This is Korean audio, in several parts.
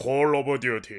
콜 오브 듀티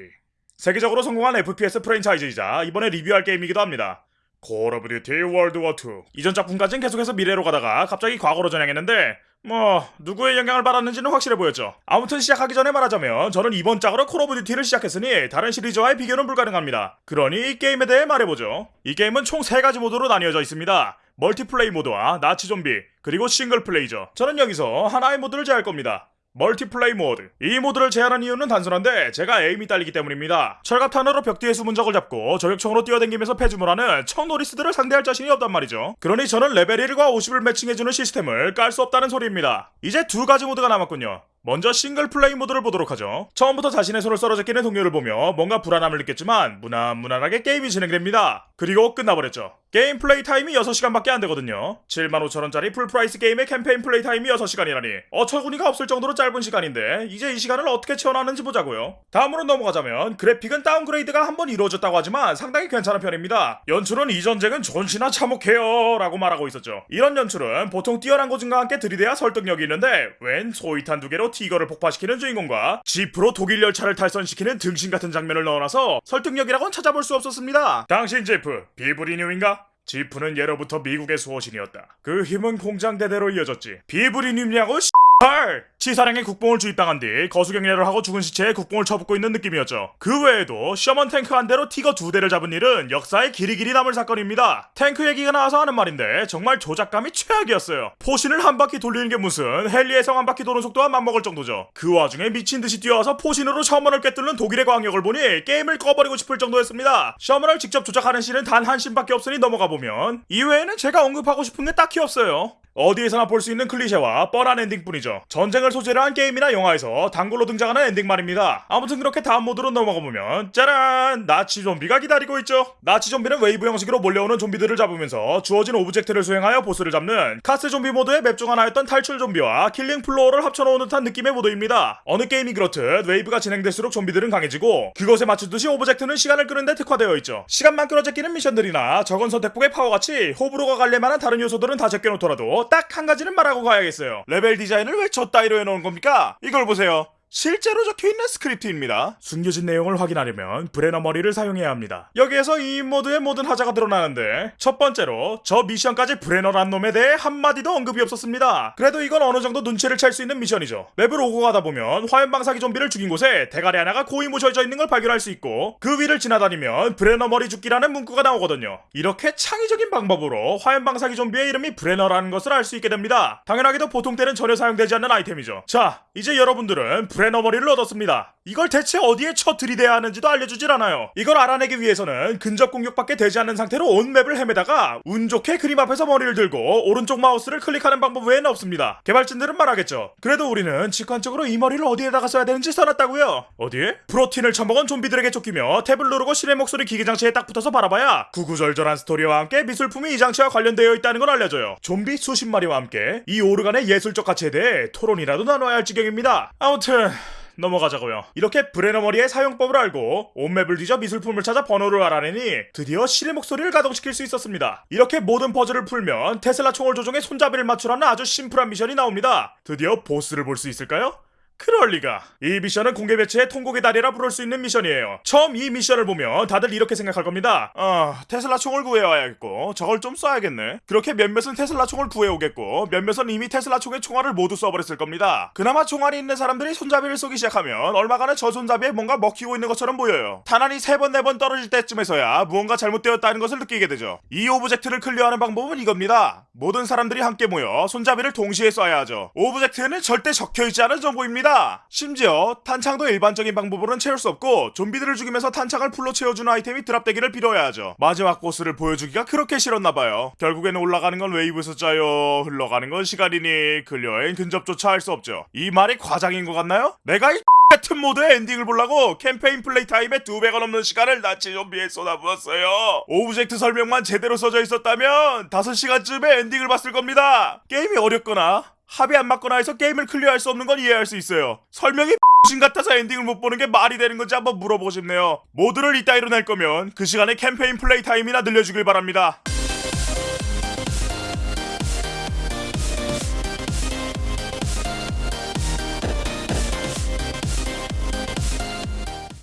세계적으로 성공한 FPS 프랜차이즈이자 이번에 리뷰할 게임이기도 합니다. 콜 오브 듀티 월드워2 이전 작품까지는 계속해서 미래로 가다가 갑자기 과거로 전향했는데 뭐 누구의 영향을 받았는지는 확실해 보였죠. 아무튼 시작하기 전에 말하자면 저는 이번 작으로 콜 오브 듀티를 시작했으니 다른 시리즈와의 비교는 불가능합니다. 그러니 이 게임에 대해 말해보죠. 이 게임은 총 3가지 모드로 나뉘어져 있습니다. 멀티플레이 모드와 나치 좀비 그리고 싱글 플레이죠. 저는 여기서 하나의 모드를 제할 겁니다. 멀티플레이 모드. 이 모드를 제한한 이유는 단순한데 제가 aim이 딸리기 때문입니다. 철갑탄으로 벽 뒤에 숨은 적을 잡고 저격총으로 뛰어댕기면서 패줌을 하는 척 노리스들을 상대할 자신이 없단 말이죠. 그러니 저는 레벨 1과 50을 매칭해주는 시스템을 깔 수 없다는 소리입니다. 이제 두 가지 모드가 남았군요. 먼저 싱글 플레이 모드를 보도록 하죠. 처음부터 자신의 손을 썰어 제끼는 동료를 보며 뭔가 불안함을 느꼈지만 무난무난하게 게임이 진행됩니다. 그리고 끝나버렸죠. 게임 플레이 타임이 6시간밖에 안 되거든요. 75,000원짜리 full price 게임의 캠페인 플레이 타임이 6시간이라니 어처구니가 없을 정도로 짧은 시간인데 이제 이 시간을 어떻게 채워놨는지 보자고요. 다음으로 넘어가자면 그래픽은 downgrade가 한 번 이루어졌다고 하지만 상당히 괜찮은 편입니다. 연출은 이 전쟁은 존시나 참혹해요 라고 말하고 있었죠. 이런 연출은 보통 뛰어난 고증과 함께 들이대야 설득력이 있는데 웬 소이탄 두 개로 티거를 폭파시키는 주인공과 지프로 독일 열차를 탈선시키는 등신 같은 장면을 넣어놔서 설득력이라고는 찾아볼 수 없었습니다. 당신 지프 비브라늄인가? 지프는 예로부터 미국의 수호신이었다. 그 힘은 공장대대로 이어졌지. 비브라늄이냐고 헐! 치사량의 국뽕을 주입당한 뒤 거수경례를 하고 죽은 시체에 국뽕을 쳐붓고 있는 느낌이었죠. 그 외에도 셔먼 탱크 한 대로 티거 두 대를 잡은 일은 역사에 길이 길이 남을 사건입니다. 탱크 얘기가 나와서 하는 말인데 정말 조작감이 최악이었어요. 포신을 한 바퀴 돌리는 게 무슨 헨리의 성 한 바퀴 도는 속도와 맞먹을 정도죠. 그 와중에 미친 듯이 뛰어와서 포신으로 셔먼을 꿰뚫는 독일의 광역을 보니 게임을 꺼버리고 싶을 정도였습니다. 셔먼을 직접 조작하는 씬은 단 한 씬밖에 없으니 넘어가 보면 이외에는 제가 언급하고 싶은 게 딱히 없어요. 어디에서나 볼 수 있는 클리셰와 뻔한 엔딩뿐이죠. 전쟁을 소재로 한 게임이나 영화에서 단골로 등장하는 엔딩 말입니다. 아무튼 그렇게 다음 모드로 넘어가 보면 짜란! 나치 좀비가 기다리고 있죠. 나치 좀비는 웨이브 형식으로 몰려오는 좀비들을 잡으면서 주어진 object를 수행하여 보스를 잡는 카스 좀비 모드의 맵 중 하나였던 탈출 좀비와 킬링 플로어를 합쳐놓은 듯한 느낌의 모드입니다. 어느 게임이 그렇듯 웨이브가 진행될수록 좀비들은 강해지고 그것에 맞추듯이 object는 시간을 끄는데 특화되어 있죠. 시간만 끌어제끼는 미션들이나 적은 선택폭의 파워같이 호불호가 갈릴 만한 다른 요소들은 다 제껴놓더라도 딱 한 가지는 말하고 가야겠어요. 레벨 디자인을 왜 저 따위로 해놓은 겁니까? 이걸 보세요. 실제로 적혀있는 스크립트입니다. 숨겨진 내용을 확인하려면 브레너 머리를 사용해야 합니다. 여기에서 이 모드의 모든 하자가 드러나는데 첫 번째로 저 미션까지 브레너란 놈에 대해 한마디도 언급이 없었습니다. 그래도 이건 어느 정도 눈치를 챌 수 있는 미션이죠. 맵을 오고 가다 보면 화염방사기 좀비를 죽인 곳에 대가리 하나가 고이 모셔져 있는 걸 발견할 수 있고 그 위를 지나다니면 브레너 머리 줍기라는 문구가 나오거든요. 이렇게 창의적인 방법으로 화염방사기 좀비의 이름이 브레너라는 것을 알 수 있게 됩니다. 당연하게도 보통 때는 전혀 사용되지 않는 아이템이죠. 자, 이제 여러분들은 브레너 머리를 얻었습니다. 이걸 대체 어디에 쳐 들이대야 하는지도 알려주질 않아요. 이걸 알아내기 위해서는 근접 공격밖에 되지 않는 상태로 온 맵을 헤매다가 운 좋게 그림 앞에서 머리를 들고 오른쪽 마우스를 클릭하는 방법 외에는 없습니다. 개발진들은 말하겠죠. 그래도 우리는 직관적으로 이 머리를 어디에다가 써야 되는지 써놨다고요. 어디에? 프로틴을 처먹은 좀비들에게 쫓기며 탭을 누르고 신의 목소리 기계장치에 딱 붙어서 바라봐야 구구절절한 스토리와 함께 미술품이 이 장치와 관련되어 있다는 걸 알려줘요. 좀비 수십 마리와 함께 이 오르간의 예술적 가치에 대해 토론이라도 나눠야 할 지경입니다. 아무튼 넘어가자고요. 이렇게 브레너 머리의 사용법을 알고 온 맵을 뒤져 미술품을 찾아 번호를 알아내니 드디어 신의 목소리를 가동시킬 수 있었습니다. 이렇게 모든 퍼즐을 풀면 테슬라 총을 조종해 손잡이를 맞추라는 아주 심플한 미션이 나옵니다. 드디어 보스를 볼 수 있을까요? 그럴 리가. 이 미션은 공개 배치의 통곡의 달이라 부를 수 있는 미션이에요. 처음 이 미션을 보면 다들 이렇게 생각할 겁니다. 아, 테슬라 총을 구해와야겠고 저걸 좀 쏴야겠네. 그렇게 몇몇은 테슬라 총을 구해오겠고 몇몇은 이미 테슬라 총의 총알을 모두 쏴버렸을 겁니다. 그나마 총알이 있는 사람들이 손잡이를 쏘기 시작하면 얼마간은 저 손잡이에 뭔가 먹히고 있는 것처럼 보여요. 탄환이 세번네 번 떨어질 때쯤에서야 무언가 잘못되었다는 것을 느끼게 되죠. 이 object를 클리어하는 방법은 이겁니다. 모든 사람들이 함께 모여 손잡이를 동시에 쏴야 하죠. object에는 절대 적혀있지 않은 정보입니다. 심지어 탄창도 일반적인 방법으로는 채울 수 없고 좀비들을 죽이면서 탄창을 풀로 채워주는 아이템이 drop되기를 빌어야 하죠. 마지막 보스를 보여주기가 그렇게 싫었나봐요. 결국에는 올라가는 건 웨이브 숫자요. 흘러가는 건 시간이니 클리어엔 근접조차 할 수 없죠. 이 말이 과장인 것 같나요? 내가 이 같은 모드의 엔딩을 보려고 캠페인 플레이 타임에 두 배가 넘는 시간을 나치 좀비에 쏟아부었어요. object 설명만 제대로 써져 있었다면 5시간쯤에 엔딩을 봤을 겁니다. 게임이 어렵거나 합이 안 맞거나 해서 게임을 클리어할 수 없는 건 이해할 수 있어요. 설명이 신 같아서 엔딩을 못 보는 게 말이 되는 건지 한번 물어보고 싶네요. 모드를 이따위로 낼 거면 그 시간에 캠페인 플레이 타임이나 늘려주길 바랍니다.